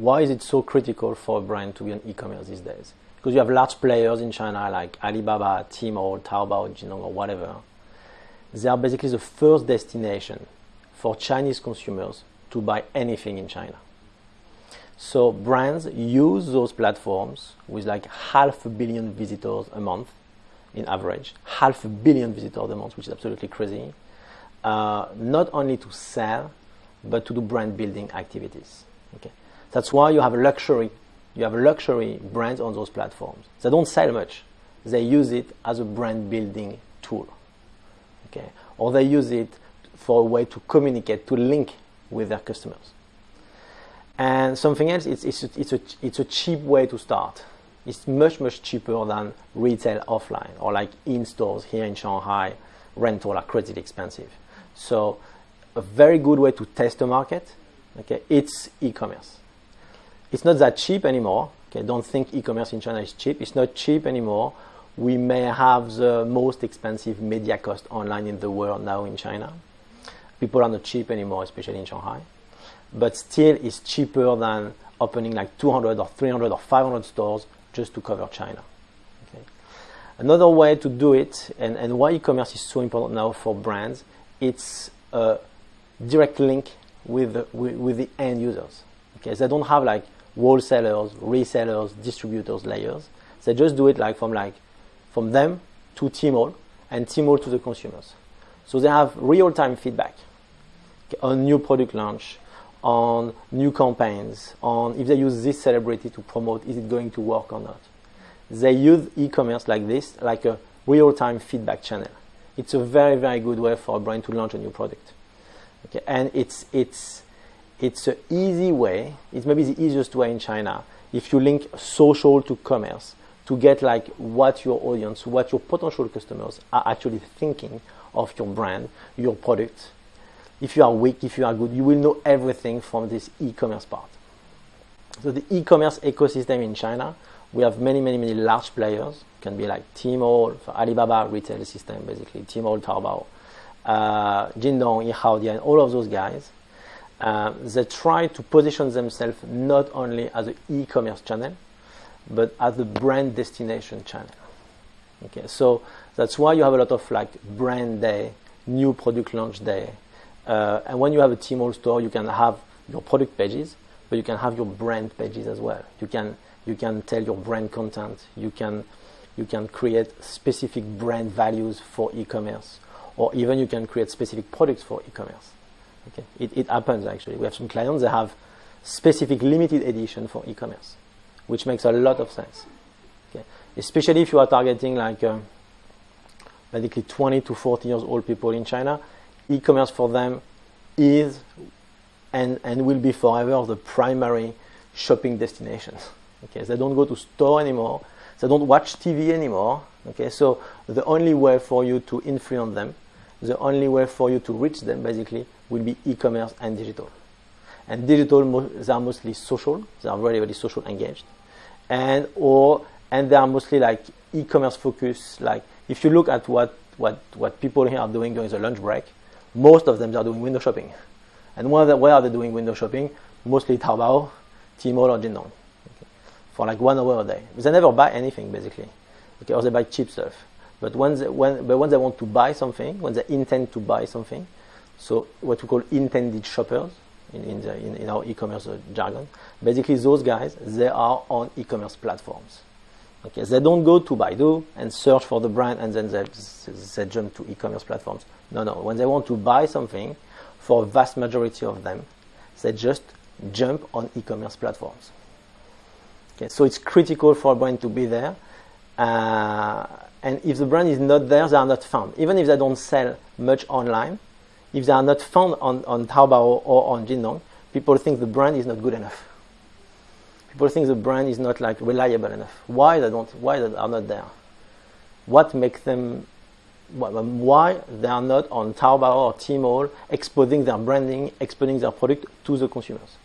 Why is it so critical for a brand to be on e-commerce these days? Because you have large players in China like Alibaba, Tmall, Taobao, Jingdong, or whatever. They are basically the first destination for Chinese consumers to buy anything in China. So brands use those platforms with like half a billion visitors a month in average, half a billion visitors a month, which is absolutely crazy. Uh, not only to sell, but to do brand building activities. Okay, that's why you have luxury, you have luxury brands on those platforms. They don't sell much; they use it as a brand building tool. Okay, or they use it for a way to communicate, to link with their customers. And something else, it's, it's, a, it's, a, it's a cheap way to start. It's much, much cheaper than retail offline or like in stores here in Shanghai. Rental are crazy expensive. So a very good way to test the market, okay, it's e-commerce. It's not that cheap anymore. Okay, don't think e-commerce in China is cheap. It's not cheap anymore. We may have the most expensive media cost online in the world now in China. People are not cheap anymore, especially in Shanghai but still it's cheaper than opening like 200 or 300 or 500 stores just to cover China. Okay. Another way to do it, and, and why e-commerce is so important now for brands, it's a direct link with the, with, with the end users. Okay, they don't have like wholesalers, resellers, distributors layers. They just do it like from like from them to Tmall and Tmall to the consumers. So they have real-time feedback on new product launch, on new campaigns, on if they use this celebrity to promote, is it going to work or not? They use e-commerce like this, like a real-time feedback channel. It's a very, very good way for a brand to launch a new product. Okay, and it's it's it's an easy way. It's maybe the easiest way in China if you link social to commerce to get like what your audience, what your potential customers are actually thinking of your brand, your product, if you are weak, if you are good, you will know everything from this e-commerce part. So the e-commerce ecosystem in China, we have many, many, many large players. It can be like Tmall, Alibaba retail system, basically Tmall, Taobao, uh, Jingdong, Yihaodian, all of those guys. Uh, they try to position themselves not only as an e-commerce channel, but as a brand destination channel. Okay, so that's why you have a lot of like brand day, new product launch day, uh, and when you have a Tmall store, you can have your product pages, but you can have your brand pages as well. You can you can tell your brand content. You can you can create specific brand values for e-commerce, or even you can create specific products for e-commerce. Okay, it, it happens actually. We have some clients that have specific limited edition for e-commerce, which makes a lot of sense. Okay, especially if you are targeting like uh, basically 20 to 40 years old people in China e-commerce for them is and, and will be forever the primary shopping destination. Okay, they don't go to store anymore. They don't watch TV anymore. Okay, so the only way for you to influence them, the only way for you to reach them, basically, will be e-commerce and digital. And digital, they are mostly social. They are very, very social engaged, and or and they are mostly like e-commerce focused. Like if you look at what what what people here are doing during the lunch break, most of them are doing window shopping. And where, where are they doing window shopping? Mostly Taobao, Tmall, or Jingdong. Okay. For like one hour a day. They never buy anything basically. Okay, or they buy cheap stuff. But when they, when, but when they want to buy something, when they intend to buy something, so what we call intended shoppers in, in, the, in, in our e-commerce jargon, basically those guys, they are on e-commerce platforms. Okay, they don't go to Baidu and search for the brand and then they, they jump to e-commerce platforms. No, no. When they want to buy something, for a vast majority of them, they just jump on e-commerce platforms. Okay, so it's critical for a brand to be there. Uh, and if the brand is not there, they are not found. Even if they don't sell much online, if they are not found on, on Taobao or on Jingdong, people think the brand is not good enough people think the brand is not like reliable enough. Why they don't? Why they are not there? What makes them? Why they are not on Taobao or Tmall exposing their branding, exposing their product to the consumers?